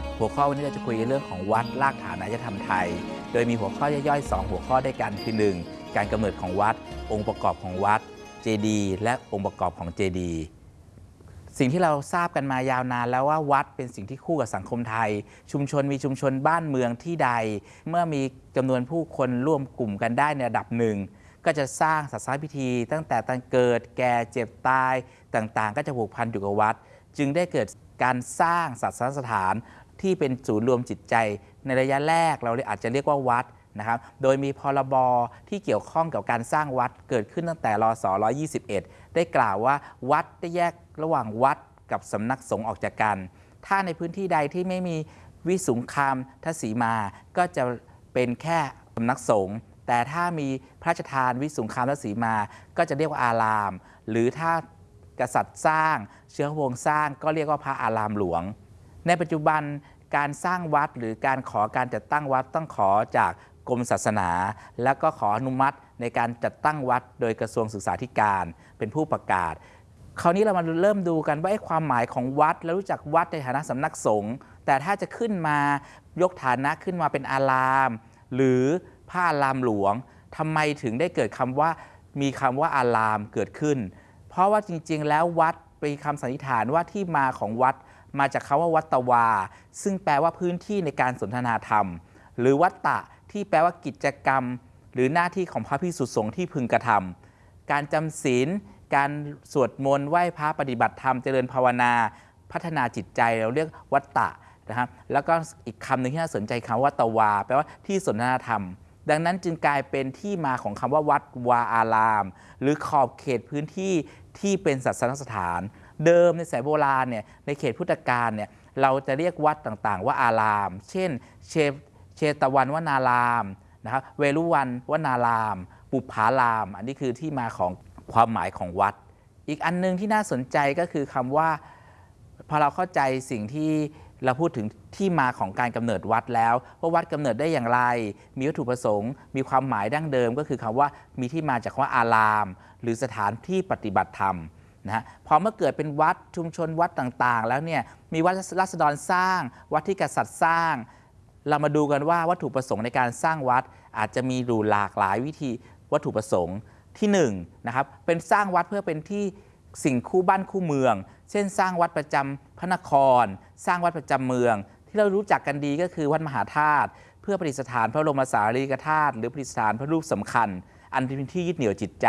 ับหัวข้อวันนี้เราจะคุยเรื่องของวัดรากฐานอารยธรรมไทย โดยมีหัวข้อย่อยๆ 2 หัวข้อด้วยกันคือ 1. การกำเนิดของวัด องค์ประกอบของวัดเจดีย์และองค์ประกอบของเจดีย์สิ่งที่เราทราบกันมายาวนานแล้วว่าวัดเป็นสิ่งที่คู่กับสังคมไทย ชุมชนมีชุมชนบ้านเมืองที่ใด เมื่อมีจำนวนผู้คนร่วมกลุ่มกันได้ในระดับหนึ่ง ก็จะสร้างศาสนพิธี ตั้งแต่ตั้งเกิดแก่เจ็บตายต่างๆ ก็จะผูกพันอยู่กับวัด จึงได้เกิดการสร้างศาสนสถาน ที่เป็นศูนย์รวมจิตใจ ในระยะแรกเราอาจจะเรียกว่าวัดนะครับ โดยมีพรบที่เกี่ยวข้องกับการสร้างวัดเกิดขึ้นตั้งแต่รศ121 ได้กล่าวว่าวัดได้แยกระหว่างวัดกับสำนักสงฆ์ออกจากกัน ถ้าในพื้นที่ใดที่ไม่มีวิสุงคามทศีมา ก็จะเป็นแค่สำนักสงฆ์แต่ถ้ามีพระราชทานวิสุงคามทศีมา ก็จะเรียกว่าอาราม หรือถ้ากษัตริย์สร้าง เชื้อวงสร้างก็เรียกว่าพระอารามหลวง ในปัจจุบัน การสร้างวัดหรือการขอการจัดตั้งวัดต้องขอจากกรมศาสนา แล้วก็ขออนุมัติในการจัดตั้งวัดโดยกระทรวงศึกษาธิการเป็นผู้ประกาศ คราวนี้เรามาเริ่มดูกันว่าไอ้ความหมายของวัดแล้วรู้จักวัดในฐานะสำนักสงฆ์แต่ถ้าจะขึ้นมายกฐานะขึ้นมาเป็นอาราม หรือพระอารามหลวงทำไมถึงได้เกิดคำว่ามีคำว่าอารามเกิดขึ้น เพราะว่าจริงๆ แล้ววัดเป็นคำสันนิษฐานว่าที่มาของวัด มาจากคาว่าวัตวา ซึ่งแปลว่าพื้นที่ในการสนทนาธรรม หรือวัตตะที่แปลว่ากิจกรรม หรือหน้าที่ของพระพิสุสงฆ์ที่พึงกระทำการจำศีล การสวดมนต์ไหว้พระปฏิบัติธรรมเจริญภาวนา พัฒนาจิตใจเราเรียกวัตตะนะครับแล้วก็อีกคำหนึ่งที่น่าสนใจคำว่าตวา แปลว่าที่สนทนาธรรม ดังนั้นจึงกลายเป็นที่มาของคำว่าวัดวาอาราม หรือขอบเขตพื้นที่ที่เป็นศาสนสถาน เดิมในสายโบราณเนี่ยในเขตพุทธกาลเนี่ยเราจะเรียกวัดต่างๆ ว่าอาราม เช่นเชเชตวันวนารามนะครับเวรุวันวนาราม ปุผาราม อันนี้คือที่มาของความหมายของวัด อีกอันหนึงที่น่าสนใจก็คือคำว่าพอเราเข้าใจสิ่งที่เราพูดถึงที่มาของการกำเนิดวัดแล้ว ว่าวัดกำเนิดได้อย่างไร มีวัตถุประสงค์ มีความหมายดั้งเดิมก็คือคำว่ามีที่มาจากคำว่าอาราม หรือสถานที่ปฏิบัติธรรม นะฮะพอเมื่อเกิดเป็นวัดชุมชนวัดต่างๆ แล้วเนี่ยมีวัดรัษฎรสร้าง วัดที่กษัตริย์สร้าง เรามาดูกันว่าวัตถุประสงค์ในการสร้างวัดอาจจะมีดูหลากหลายวิธีวัตถุประสงค์ที่1นงนะครับเป็นสร้างวัดเพื่อเป็นที่สิ่งคู่บ้านคู่เมือง เช่น สร้างวัดประจำพระนคร สร้างวัดประจำเมือง ที่เรารู้จักกันดีก็คือวัดมหาธาตุเพื่อประดิษฐานพระบรมสารีริกธาตุหรือประดิษฐานพระรูปสำคัญ อันเป็นที่ยึดเหนี่ยวจิตใจ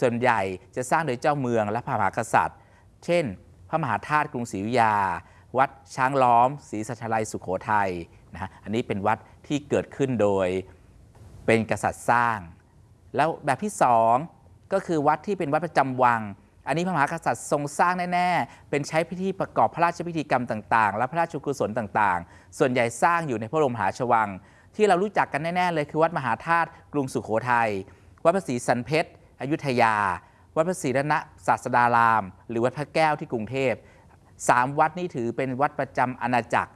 ส่วนใหญ่จะสร้างโดยเจ้าเมืองและพระมหากษัตริย์ เช่น พระมหาธาตุกรุงศรีอยุธยา วัดช้างล้อมศรีสัชลัยสุขโขทัยนะฮะอันนี้เป็นวัดที่เกิดขึ้นโดยเป็นกษัตริย์สร้าง แล้วแบบที่สองก็คือวัดที่เป็นวัดประจำวัง อันนี้พระมหากษัตริย์ทรงสร้างแน่ๆ เป็นใช้พิธีประกอบพระราชพิธีกรรมต่างๆ และพระราชกุศลต่างๆ ส่วนใหญ่สร้างอยู่ในพระบรมหาชวัง ที่เรารู้จักกันแน่ๆเลยคือวัดมหาธาตุกรุงสุโขทัยวัดพระศรีสันเพชร อยุธยา วัดพระศรีรณะศาสดาราม หรือวัดพระแก้วที่กรุงเทพสามวัดนี้ถือเป็นวัดประจำอาณาจักร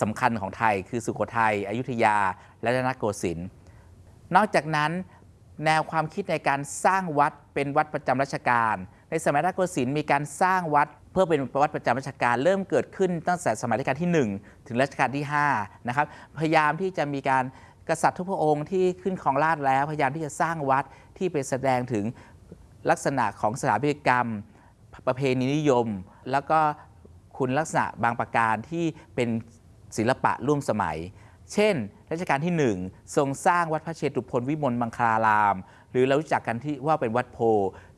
สำคัญของไทย คือสุโขทัยอยุธยา และรัตนโกสินทร์นอกจากนั้นแนวความคิดในการสร้างวัดเป็นวัดประจำราชการ ในสมัยรัตนโกสินทร์มีการสร้างวัดเพื่อเป็นวัดประจำราชการเริ่มเกิดขึ้นตั้งแต่สมัยรัชกาลที่ 1 ถึงรัชกาลที่5นะครับพยายามที่จะมีการ กษัตริย์ทุกพระองค์ที่ขึ้นครองราชแล้วพยายามที่จะสร้างวัดที่เป็นแสดงถึงลักษณะของสถาปัตยกรรม ประเพณีนิยม แล้วก็คุณลักษณะบางประการที่เป็นศิลปะร่วมสมัย เช่น รัชกาลที่ 1 ทรงสร้างวัดพระเชตุพนวิมลมังคลาราม หรือเรารู้จักกันที่ว่าเป็นวัดโพ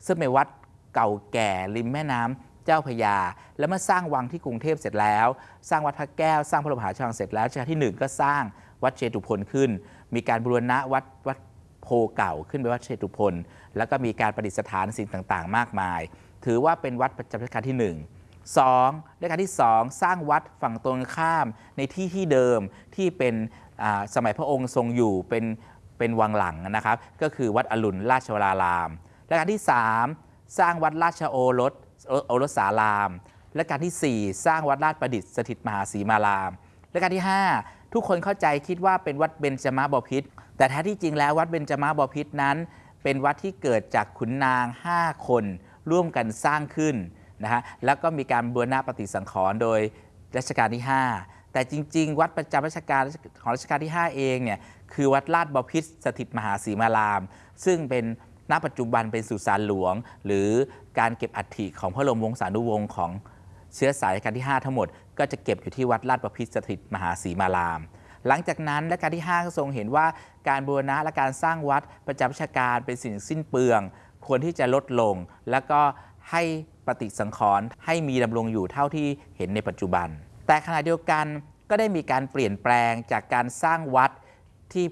ซึ่งเป็นวัดเก่าแก่ริมแม่น้ำเจ้าพยา แล้วเมื่อสร้างวังที่กรุงเทพเสร็จแล้ว สร้างวัดพระแก้ว สร้างพระบรมหาชวังเสร็จแล้วรัชกาลที่ 1 ก็สร้าง วัดเชตุพนขึ้น มีการบูรณะวัดวัดโพเก่าขึ้นเป็นวัดเชตุพนแล้วก็มีการประดิษฐานสิ่งต่างๆ มากมาย ถือว่าเป็นวัดประจำรัชกาลที่ 1 2รัชกาลที่ 2 สร้างวัดฝั่งตรงข้ามในที่ที่เดิมที่เป็นสมัยพระองค์ทรงอยู่เป็นเป็นวังหลังนะครับ ก็คือวัดอรุณราชวรารามรัชกาลที่ 3 สร้างวัดราชโอรสโอรสสารามรัชกาลที่ 4 สร้างวัดราชประดิษฐ์สถิตมหาศรีมารามรัชกาลที่ 5 ทุกคนเข้าใจคิดว่าเป็นวัดเบญจมาบพิตรแต่แท้ที่จริงแล้ววัดเบญจมาบพิตรนั้น เป็นวัดที่เกิดจากขุนนาง 5 คน ร่วมกันสร้างขึ้นนะฮะแล้วก็มีการบูรณะปฏิสังขรณ์โดยรัชกาลที่ 5 แต่จริง ๆ วัดประจำรัชกาลของรัชกาลที่ 5 เองเนี่ยคือวัดลาดบพิตรสถิตมหาศรีมาราม ซึ่งเป็นณปัจจุบันเป็นสุสานหลวง หรือการเก็บอัฐิของพระบรมวงศานุวงศ์ของ เชื้อสายรัชกาลที่ 5 ทั้งหมดก็จะเก็บอยู่ที่วัดลาดบพิตรสถิตมหาศรีมาราม หลังจากนั้นรัชกาลที่ 5 ก็ทรงเห็นว่าการบูรณะและการสร้างวัดประจำราชการเป็นสิ่งสิ้นเปลือง ควรที่จะลดลง แล้วก็ให้ปฏิสังขรณ์ให้มีดำรงอยู่เท่าที่เห็นในปัจจุบัน แต่ขณะเดียวกันก็ได้มีการเปลี่ยนแปลงจากการสร้างวัดที่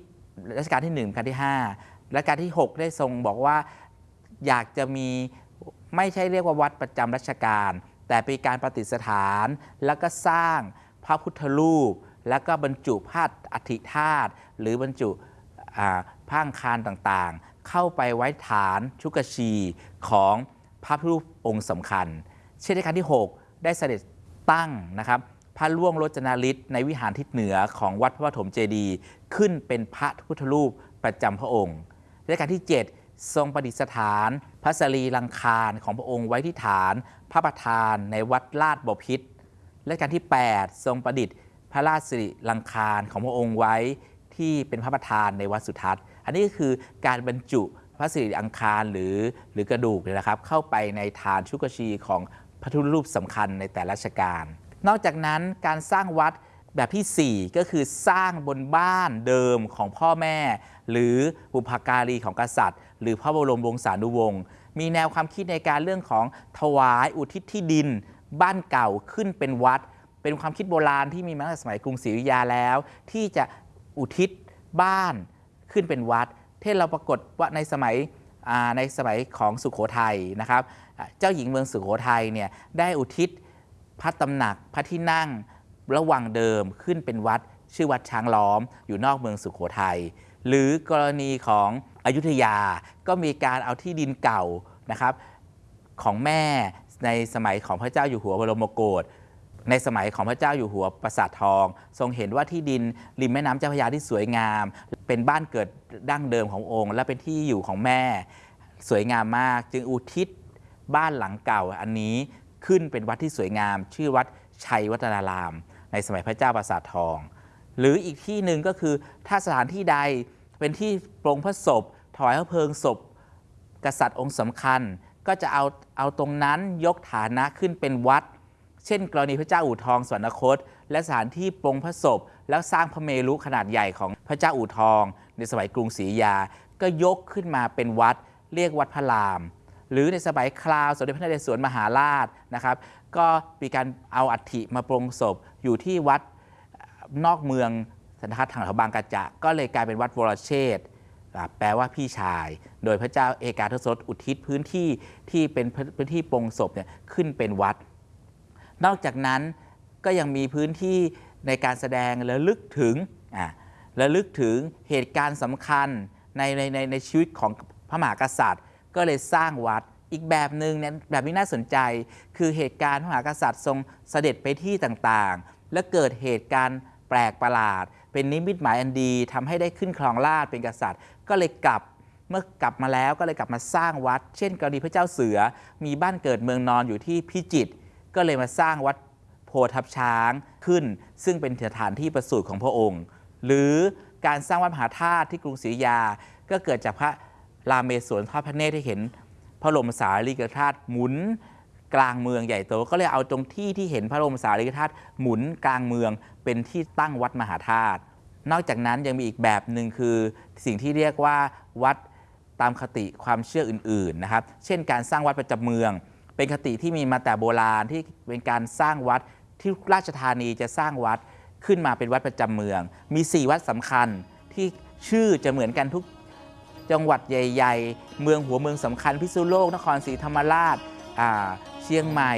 รัชกาลที่1รัชกาลที่5และการที่ 6 ได้ทรงบอกว่าอยากจะมีไม่ใช่เรียกว่าวัดประจำรัชกาล แต่เป็นการประดิษฐาน แล้วก็สร้างพระพุทธรูป แล้วก็บรรจุพาดอัฐิธาตุหรือบรรจุอ่าผ้างคารต่างๆ เข้าไปไว้ฐานชุกชีของพระพุทธรูปองค์สำคัญ เช่นในครั้งที่ 6 ได้เสด็จตั้งนะครับพระล่วงรจนาฤทธิ์ในวิหารทิศเหนือของวัดพระปฐมเจดีย์ขึ้นเป็นพระพุทธรูปประจำพระองค์ ในการที่ 7 ทรงประดิษฐานพระสรีรังคารของพระองค์ไว้ที่ฐานพระประธานในวัดลาดบพิตรและการที่ 8 ทรงประดิษฐ์พระราชสิริลังคารของพระองค์ไว้ที่เป็นพระประธานในวัดสุทัศน์ อันนี้ก็คือการบรรจุพระสิริอังคารหรือหรือกระดูกเนี่ยนะครับ เข้าไปในฐานชุกชีของพระพุรูปสำคัญในแต่ละราชการ นอกจากนั้นการสร้างวัด แบบที่ 4 ก็คือสร้างบนบ้านเดิมของพ่อแม่ หรือบุพการีของกษัตริย์ หรือพระบรมวงศานุวงศ์มีแนวความคิดในการเรื่องของถวายอุทิศที่ดิน บ้านเก่าขึ้นเป็นวัด เป็นความคิดโบราณที่มีมาตั้งแต่สมัยกรุงศรีอยุธยาแล้ว ที่จะอุทิศบ้านขึ้นเป็นวัดเท่เราปรากฏว่าในสมัยในสมัยของสุขโขทัยนะครับ เจ้าหญิงเมืองสุขโขทัยเนี่ยได้อุทิศพระตำหนักพระที่นั่ง ระหว่างเดิมขึ้นเป็นวัด ชื่อวัดช้างล้อม อยู่นอกเมืองสุขโขทัยหรือกรณีของอยุธยาก็มีการเอาที่ดินเก่านะครับของแม่ในสมัยของพระเจ้าอยู่หัวบรมโกศในสมัยของพระเจ้าอยู่หัวปราสาททอง ทรงเห็นว่าที่ดินริมแม่น้ำเจ้าพระยาที่สวยงาม เป็นบ้านเกิดดั้งเดิมขององค์ และเป็นที่อยู่ของแม่ สวยงามมาก จึงอุทิศบ้านหลังเก่าอันนี้ขึ้นเป็นวัดที่สวยงาม ชื่อวัดชัยวัฒนาราม ในสมัยพระเจ้าปราสาททอง หรืออีกที่หนึ่งก็คือถ้าสถานที่ใดเป็นที่ปรงพระศพถวายพระเพลิงศพ กษัตริย์องค์สำคัญก็จะเอาเอาตรงนั้นยกฐานะขึ้นเป็นวัด เช่น กรณีพระเจ้าอู่ทองสวรรคต และสถานที่ปรงพระศพ แล้วสร้างพระเมรุขนาดใหญ่ของพระเจ้าอู่ทอง ในสมัยกรุงศรีอยุธยา ก็ยกขึ้นมาเป็นวัด เรียกวัดพระราม หรือในสมัยคราวสมเด็จพระนเรศวรมหาราชนะครับ ก็มีการเอาอัฐิมาปรงศพอยู่ที่วัดนอกเมืองสันทัดทางแถวบางกระจะก็เลยกลายเป็นวัดวรเชษแปลว่าพี่ชาย โดยพระเจ้าเอกาทศรสอุทิศพื้นที่ที่เป็นพื้นที่ปรงศพเนี่ยขึ้นเป็นวัด นอกจากนั้นก็ยังมีพื้นที่ในการแสดงระลึกถึงระลึกถึงเหตุการณ์สำคัญในในในในชีวิตของพระมหากษัตริย์ ก็เลยสร้างวัด อีกแบบหนึ่งเนี่ยแบบนี้น่าสนใจ คือเหตุการณ์พระมหากษัตริย์ทรงเสด็จไปที่ต่างๆ และเกิดเหตุการณ์แปลกประหลาด เป็นนิมิตหมายอันดีทำให้ได้ขึ้นครองราชเป็นกษัตริย์ ก็เลยกลับเมื่อกลับมาแล้วก็เลยกลับมาสร้างวัด เช่น กรณีพระเจ้าเสือมีบ้านเกิดเมืองนอนอยู่ที่พิจิตรก็เลยมาสร้างวัดโพทับช้างขึ้น ซึ่งเป็นสถานที่ประสูติของพระองค์ หรือการสร้างวัดมหาธาตุที่กรุงศรีอยุธยา ก็เกิดจากพระรามเมศวรทอดพระเนตรที่เห็น พระบรมสารีริกธาตุหมุนกลางเมืองใหญ่โตก็เลยเอาตรงที่ที่เห็นพระบรมสารีริกธาตุหมุนกลางเมืองเป็นที่ตั้งวัดมหาธาตุนอกจากนั้นยังมีอีกแบบหนึ่งคือสิ่งที่เรียกว่าวัดตามคติความเชื่ออื่นๆนะครับ เช่นการสร้างวัดประจำเมือง เป็นคติที่มีมาแต่โบราณที่เป็นการสร้างวัดที่ราชธานีจะสร้างวัดขึ้นมาเป็นวัดประจำเมือง มี 4 วัดสำคัญที่ชื่อจะเหมือนกันทุก จังหวัดใหญ่ ๆ เมืองหัวเมืองสำคัญพิษณุโลก นครศรีธรรมราชาเชียงใหม่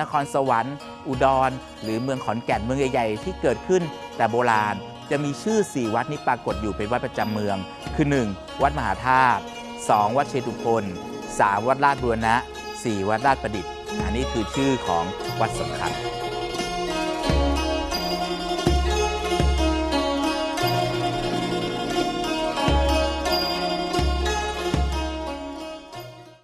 นครสวรรค์ อุดร หรือเมืองขอนแก่นเมืองใหญ่ ๆ ที่เกิดขึ้นแต่โบราณจะมีชื่อ 4 วัดนี้ปรากฏอยู่เป็นวัดประจำเมือง คือ 1. วัดมหาธาตุ 2. วัดเชตุพน 3. วัดราชบูรณะ 4. วัดราชประดิษฐ์อันนี้คือชื่อของวัดสำคัญ